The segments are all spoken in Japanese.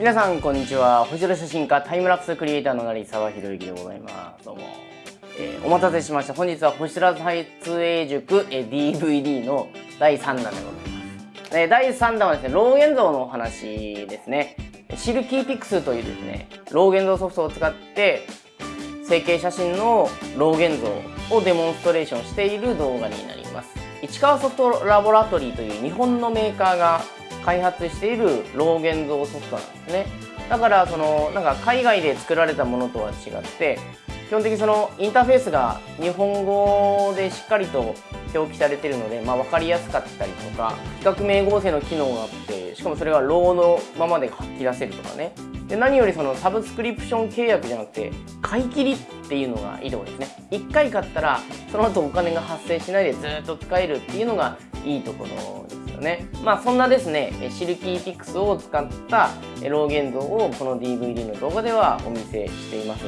皆さんこんにちは。星空写真家タイムラプスクリエイターの成沢宏之でございます。どうも、えー、お待たせしました。本日は星空撮影塾、えー、DVD の第3弾でございます、えー、第3弾はですね老現像のお話ですね。シルキーピクスというですね老現像ソフトを使って成形写真の老現像をデモンストレーションしている動画になります。市川ソフトラボラトリーという日本のメーカーが開発している老現像ソフトなんですね。だからそのなんか海外で作られたものとは違って基本的にそのインターフェースが日本語でしっかりと表記されてるので、まあ、分かりやすかったりとか比較名合成の機能があってしかもそれがローのままで書き出せるとかね。で何よりそのサブスクリプション契約じゃなくて買い切りっていうのがいいところですね。1回買ったらその後お金が発生しないでずっと使えるっていうのがいいところですね。まあそんなですね、シルキーピックスを使った老現像をこの DVD の動画ではお見せしています。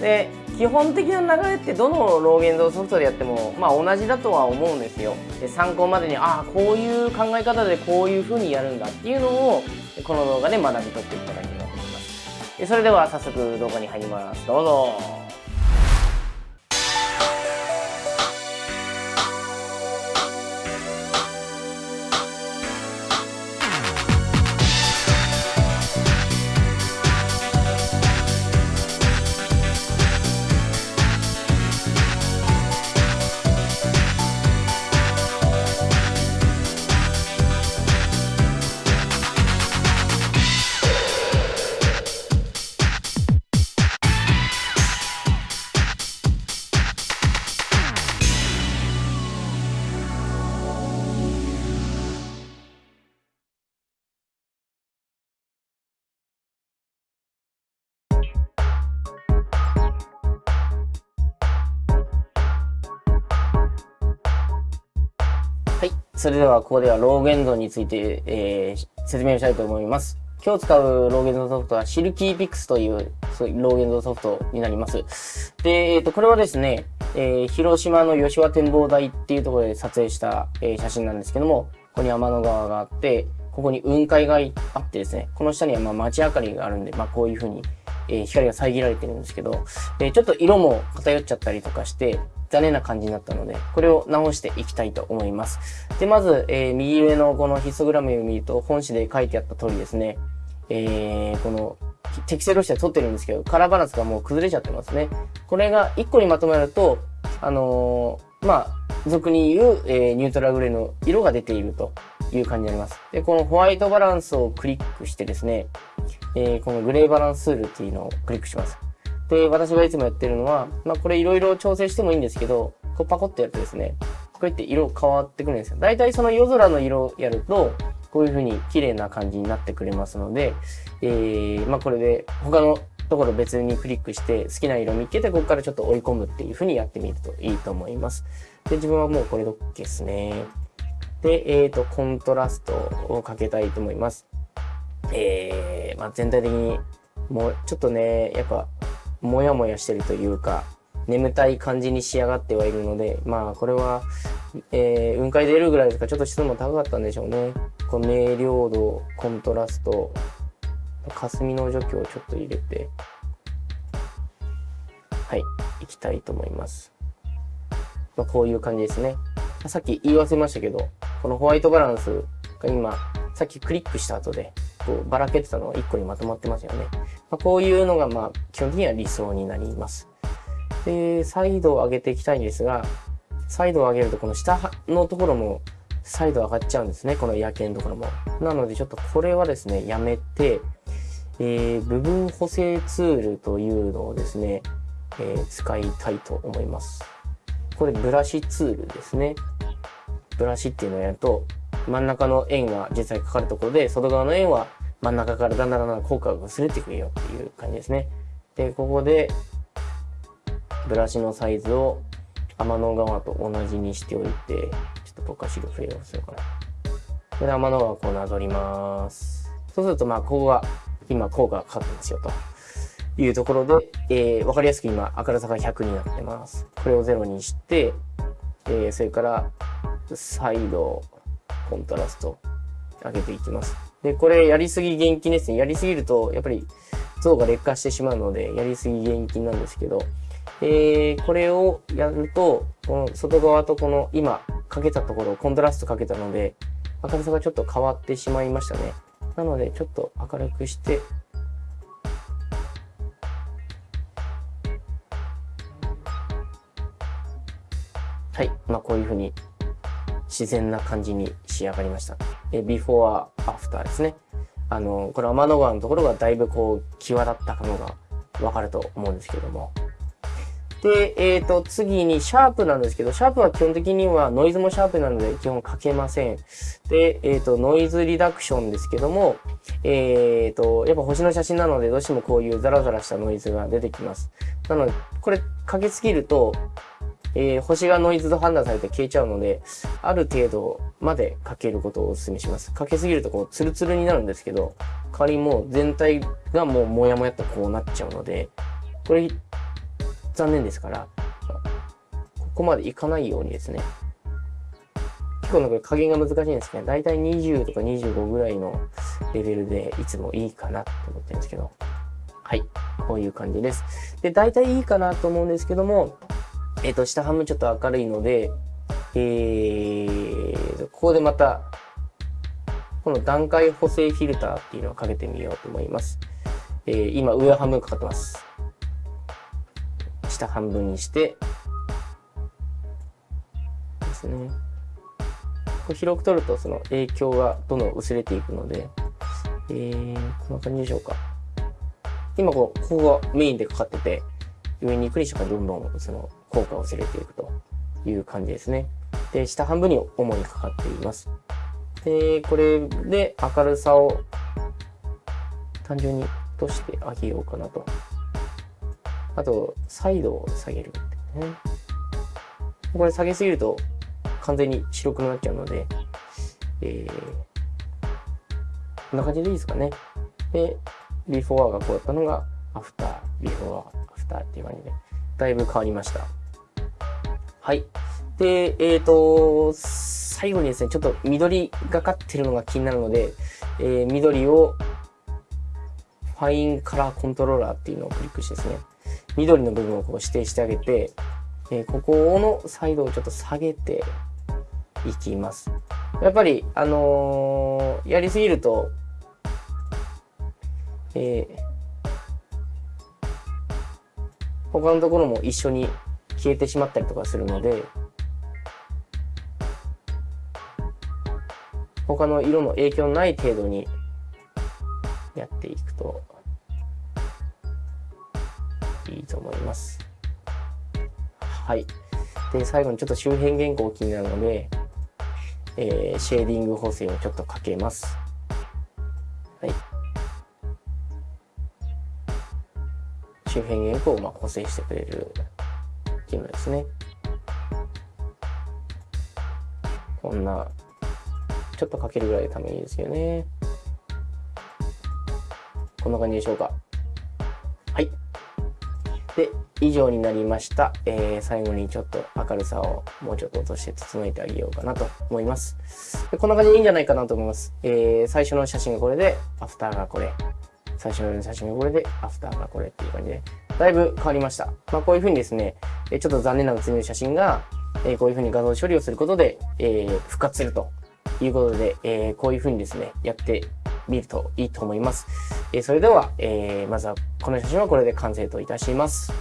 で、基本的な流れってどの老現像ソフトでやっても、まあ、同じだとは思うんですよ。で参考までに、ああ、こういう考え方でこういう風にやるんだっていうのを、この動画で学び取っていただければと思います。それでは早速動画に入ります。どうぞ。それではここでは RAW 現像について、えー、説明をしたいと思います。今日使う RAW 現像ソフトは SILKYPIX というそういう RAW 現像ソフトになります。で、えっ、ー、と、これはですね、えー、広島の吉和展望台っていうところで撮影した、えー、写真なんですけども、ここに天の川があって、ここに雲海があってですね、この下にはまあ街明かりがあるんで、まあこういう風に、え、光が遮られてるんですけど、え、ちょっと色も偏っちゃったりとかして、残念な感じになったので、これを直していきたいと思います。で、まず、えー、右上のこのヒストグラムを見ると、本紙で書いてあった通りですね、えー、この、適正露出で撮ってるんですけど、カラーバランスがもう崩れちゃってますね。これが1個にまとめると、あのー、まあ、俗に言う、えー、ニュートラルグレーの色が出ているという感じになります。で、このホワイトバランスをクリックしてですね、えー、このグレーバランスツールっていうのをクリックします。で、私がいつもやってるのは、まあこれいろいろ調整してもいいんですけど、こうパコッとやるとですね、こうやって色変わってくるんですよ。だいたいその夜空の色やると、こういう風に綺麗な感じになってくれますので、えー、まあこれで他のところ別にクリックして好きな色見つけてここからちょっと追い込むっていう風にやってみるといいと思います。で、自分はもうこれで OK ですね。で、えっ、ー、と、コントラストをかけたいと思います。えー、まあ全体的にもうちょっとね、やっぱもやもやしてるというか、眠たい感じに仕上がってはいるので、まあこれは、えー、雲海出るぐらいですかちょっと湿度も高かったんでしょうね。この明瞭度、コントラスト、霞の除去をちょっと入れて、はい、いきたいと思います。まあ、こういう感じですね。さっき言い忘れましたけど、このホワイトバランスが今、さっきクリックした後で、こうばらけてたのが1個にまとまってますよね。まあ、こういうのが、まあ、基本的には理想になります。で、再度を上げていきたいんですが、再度を上げると、この下のところも再度上がっちゃうんですね。この夜景のところも。なので、ちょっとこれはですね、やめて、えー、部分補正ツールというのをですね、えー、使いたいと思います。これブラシツールですね。ブラシっていうのをやると、真ん中の円が実際かかるところで、外側の円は真ん中からだんだんだんだん効果が薄れてくるよっていう感じですね。で、ここで、ブラシのサイズを天の川と同じにしておいて、ちょっと僕は白増えようするかな。これで天の川をこうなぞります。そうすると、まあ、ここが今効果がかかってますよと。いうところで、えー、わかりやすく今明るさが100になってます。これを0にして、えー、それからサイド、コントラスト上げていきます。で、これやりすぎ厳禁ですね。やりすぎると、やっぱり像が劣化してしまうので、やりすぎ厳禁なんですけど、えー、これをやると、この外側とこの今かけたところ、コントラストかけたので、明るさがちょっと変わってしまいましたね。なので、ちょっと明るくして、はい。まあ、こういうふうに自然な感じに仕上がりました。え、ビフォーアフターですね。あの、これ天の川のところがだいぶこう、際立ったのがわかると思うんですけども。で、えっ、ー、と、次にシャープなんですけど、シャープは基本的にはノイズもシャープなので基本かけません。で、えっ、ー、と、ノイズリダクションですけども、えっ、ー、と、やっぱ星の写真なのでどうしてもこういうザラザラしたノイズが出てきます。なので、これかけすぎると、え、星がノイズと判断されて消えちゃうので、ある程度までかけることをお勧めします。かけすぎるとこうツルツルになるんですけど、代わりもう全体がもうモヤモヤっとこうなっちゃうので、これ残念ですから、ここまでいかないようにですね、結構なんか加減が難しいんですけど、だいたい20とか25ぐらいのレベルでいつもいいかなって思ってるんですけど、はい、こういう感じです。で、大体いいかなと思うんですけども、えっ、ー、と、下半分ちょっと明るいので、えー、ここでまた、この段階補正フィルターっていうのをかけてみようと思います。えー、今、上半分かかってます。下半分にして、ですね。こう広く取るとその影響がどんどん薄れていくので、えー、こんな感じでしょうか。今こう、ここがメインでかかってて、上に行くにしたらどんどんその効果を薄れていくという感じですね。で、下半分に主にかかっています。で、これで明るさを単純に落としてあげようかなと。あと、彩度を下げるね。これ下げすぎると完全に白くなっちゃうので、えー、こんな感じでいいですかね。で、ビフォーがこうだったのが、アフター、ビフォー、アフターっていう感じで、だいぶ変わりました。はい。で、えっ、ー、と、最後にですね、ちょっと緑がかってるのが気になるので、えー、緑をファインカラーコントローラーっていうのをクリックしてですね、緑の部分をこう指定してあげて、えー、ここのサイドをちょっと下げていきます。やっぱり、あのー、やりすぎると、えー、他のところも一緒に消えてしまったりとかするので、他の色の影響のない程度にやっていくといいと思います。はい。で、最後にちょっと周辺原稿気になるので、えー、シェーディング補正をちょっとかけます。はい。周辺原稿をまあ補正してくれる機能ですね。こんな、ちょっとかけるぐらいでためいいですよね。こんな感じでしょうか。はい。で、以上になりました。えー、最後にちょっと明るさをもうちょっと落として整えてあげようかなと思います。でこんな感じでいいんじゃないかなと思います。えー、最初の写真がこれで、アフターがこれ。最初の写真がこれで、アフターがこれっていう感じで、だいぶ変わりました。まあ、こういう風にですね、ちょっと残念な写りの写真が、こういう風に画像処理をすることで、えー、復活するということで、えー、こういう風にですね、やってみるといいと思います。えー、それでは、えー、まずはこの写真はこれで完成といたします。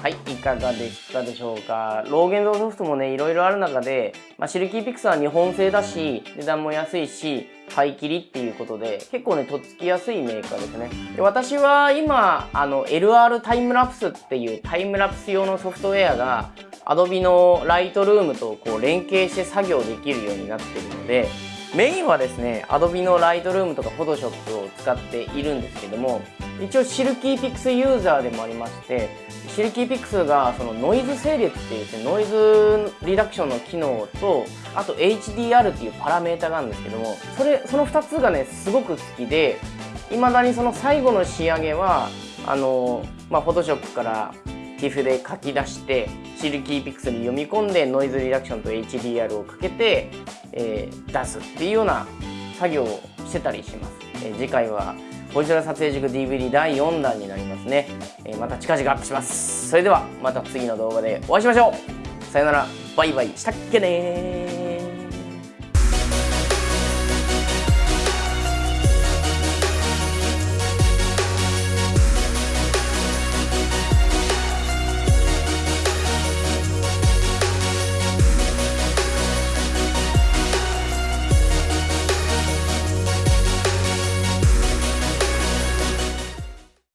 はい、いかがでしたでしょうか？ローゲンゾーソフトもね、いろいろある中で、まあ、シルキーピクスは日本製だし、値段も安いし、買い切りっていうことで、結構ね、とっつきやすいメーカーですね。で私は今、あの、LR タイムラプスっていうタイムラプス用のソフトウェアが、Adobe のライトルームとこう連携して作業できるようになっているので、メインはですね、Adobe のライトルームとか Photoshop を使っているんですけども、一応シルキーピクスユーザーでもありまして、シルキーピクスがそのノイズ整列っていうですね、ノイズリダクションの機能と、あと HDR っていうパラメータがあるんですけども、それ、その2つがね、すごく好きで、未だにその最後の仕上げは、あの、まあ、Photoshop から TIFF で書き出して、シルキーピクセル読み込んでノイズリダクションと HDR をかけて、えー、出すっていうような作業をしてたりします、えー、次回はこちら撮影塾 DVD 第4弾になりますね、えー、また近々アップします。それではまた次の動画でお会いしましょう。さよなら。バイバイ。したっけね